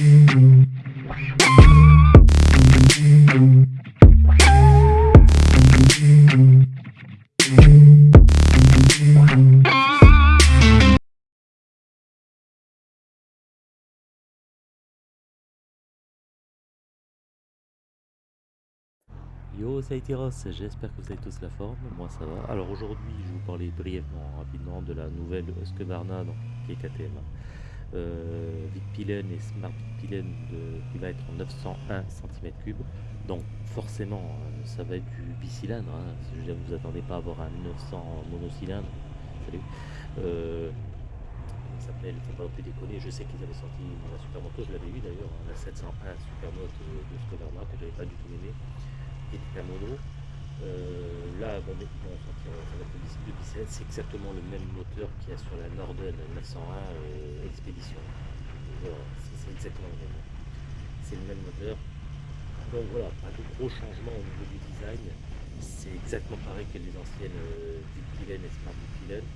Yo, ça j'espère que vous avez tous la forme, moi ça va. Alors aujourd'hui, je vais vous parler brièvement, rapidement de la nouvelle Husqvarna, donc, qui est KTM. Euh, Vitpilen et Smart Vitpilen qui va être en 901 cm3. Donc forcément, euh, ça va être du bicylindre. Hein. Je vous attendez pas à avoir un 900 monocylindre. Salut. Euh, ça s'appelle, faut pas déconner. Je sais qu'ils avaient sorti la Supermoto, je l'avais eu d'ailleurs, hein, la 701 Supermoto de Husqvarna que j'avais pas du tout aimé et mono. Euh, là, bon, ils vont sortir le b c'est exactement le même moteur qu'il y a sur la Norden 901 euh, Expedition. c'est exactement le même. C'est le même moteur. Donc voilà, pas de gros changements au niveau du design. C'est exactement pareil que les anciennes euh, et Smart Vitpilen,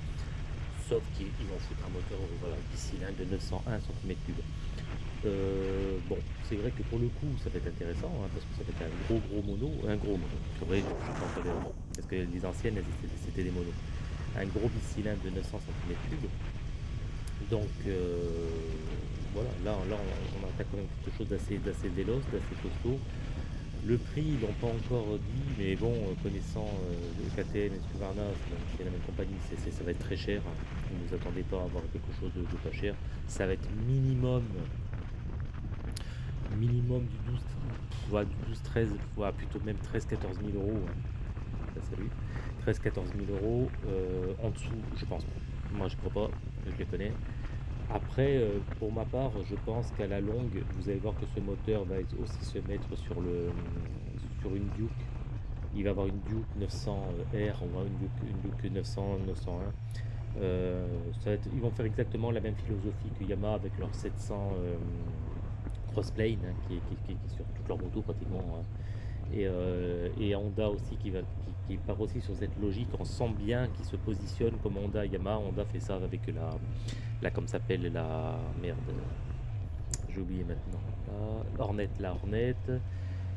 sauf qu'ils vont foutre un moteur voilà, bicylindre de 901 cm3. Euh, bon, c'est vrai que pour le coup, ça va être intéressant, hein, parce que ça va être un gros gros mono, un gros mono, parce que les anciennes, c'était des monos. Un gros bicylindre de 900 cm3. Donc, euh, voilà, là, là on, attaque quand même quelque chose d'assez véloce, d'assez costaud. Le prix, ils l'ont pas encore dit, mais bon, connaissant le KTM et Scuvarna, c'est la même compagnie, ça va être très cher. Ne vous attendez pas à avoir quelque chose de, pas cher. Ça va être minimum minimum du 12, voire du 12, 13, voire plutôt même 13, 14 000 euros. Hein. salut. 13, 14 000 euros. Euh, en dessous, je pense. Moi, je crois pas. Je les connais. Après, euh, pour ma part, je pense qu'à la longue, vous allez voir que ce moteur va aussi se mettre sur, le, sur une Duke. Il va avoir une Duke 900R, on va une Duke, une Duke 900, 901. Euh, ça va être, ils vont faire exactement la même philosophie que Yamaha avec leur 700 Crossplane hein, qui, est sur toute leur moto pratiquement. Hein. Euh, et, Honda aussi qui, va, qui, part aussi sur cette logique. On sent bien qu'ils se positionne comme Honda, Yamaha. Honda fait ça avec la, la comme s'appelle la merde. J'ai oublié maintenant. Hornet, la Hornet,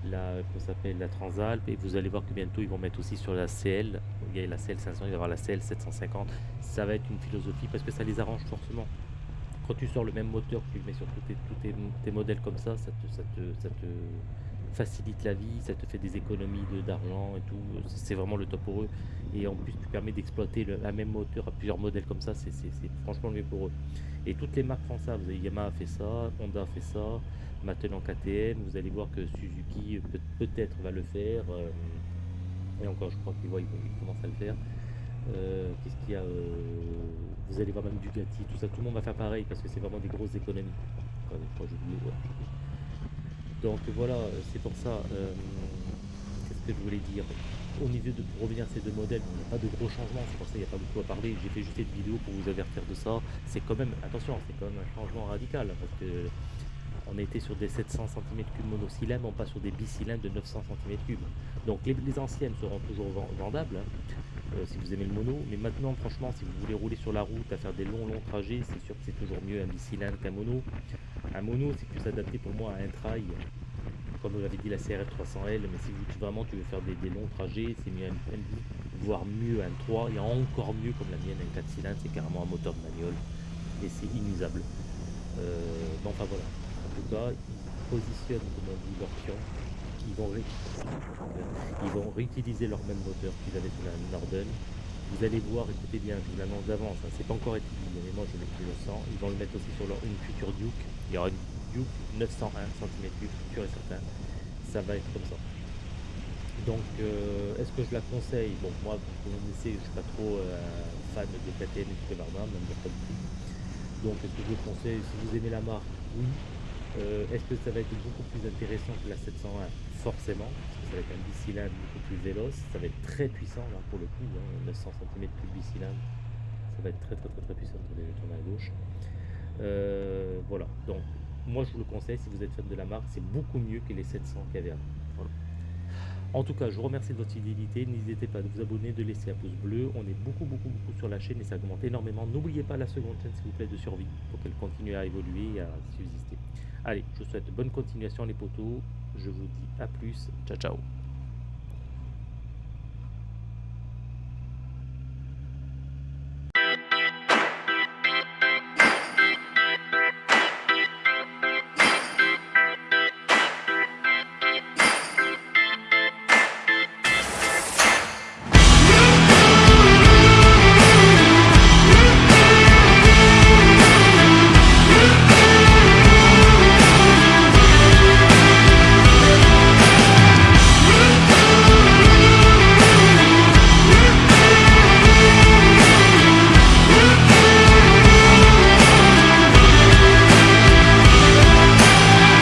la s'appelle la Transalp. Et vous allez voir que bientôt ils vont mettre aussi sur la CL. Il y a la CL 500, il va y avoir la CL 750. Ça va être une philosophie parce que ça les arrange forcément quand tu sors le même moteur que tu mets sur tous tes, modèles comme ça, ça te, facilite la vie, ça te fait des économies d'argent et tout. C'est vraiment le top pour eux. Et en plus, tu permets d'exploiter la même moteur à plusieurs modèles comme ça. C'est franchement le mieux pour eux. Et toutes les marques font ça. Vous avez Yamaha fait ça, Honda fait ça, maintenant KTM. Vous allez voir que Suzuki peut-être va le faire. Euh, et encore, je crois qu'ils commencent à le faire. Euh, qu'est-ce qu'il y a euh, Vous allez voir même du Gatti, tout ça, tout le monde va faire pareil parce que c'est vraiment des grosses économies. Donc voilà, c'est pour ça. Euh, qu'est-ce que je voulais dire? Au niveau de pour revenir à ces deux modèles, il n'y a pas de gros changements, c'est pour ça qu'il n'y a pas beaucoup à parler. J'ai fait juste une vidéo pour vous avertir de ça. C'est quand même, attention, c'est quand même un changement radical parce que on était sur des 700 cm3 monocylindres, on passe sur des bicylindres de 900 cm3. Donc les, anciennes seront toujours vendables, hein. Euh, si vous aimez le mono. Mais maintenant, franchement, si vous voulez rouler sur la route, à faire des longs, longs trajets, c'est sûr que c'est toujours mieux un bicylindre qu'un mono. Un mono, c'est plus adapté pour moi à un trail, comme vous l'avez dit la CRF 300L. Mais si vraiment tu veux faire des, longs trajets, c'est mieux un, un, voire mieux un 3, et encore mieux comme la mienne, un 4 cylindres, c'est carrément un moteur de manuel. Et c'est inusable. Euh, enfin voilà. En tout cas, ils positionnent, comme on dit, leur ils vont, réutiliser leur même moteur qu'ils avaient sur la Norden. Vous allez voir, écoutez bien, je vous l'annonce d'avance, hein, c'est pas encore été dit, mais moi je le, sens. Ils vont le mettre aussi sur leur, une future Duke. Il y aura une Duke 901 cm3, sûr et certain. Ça va être comme ça. Donc, euh, est-ce que je la conseille? Bon, moi, vous connaissez, je suis pas trop euh, fan de KTM et de Kevlarna, même pas tout. Donc, est-ce que je le conseille? Si vous aimez la marque, oui. Euh, est-ce que ça va être beaucoup plus intéressant que la 701 Forcément, parce que ça va être un bicylindre beaucoup plus véloce, ça va être très puissant là pour le coup, 900 cm plus de bicylindre, ça va être très très très très puissant pour les tourner à gauche. Euh, voilà, donc moi je vous le conseille si vous êtes fan de la marque, c'est beaucoup mieux que les 700 qu'il y avait avant. En tout cas, je vous remercie de votre fidélité. N'hésitez pas à vous abonner, de laisser un pouce bleu. On est beaucoup, beaucoup, beaucoup sur la chaîne et ça augmente énormément. N'oubliez pas la seconde chaîne, s'il vous plaît, de survie pour qu'elle continue à évoluer et à subsister. Allez, je vous souhaite bonne continuation les potos. Je vous dis à plus. Ciao ciao.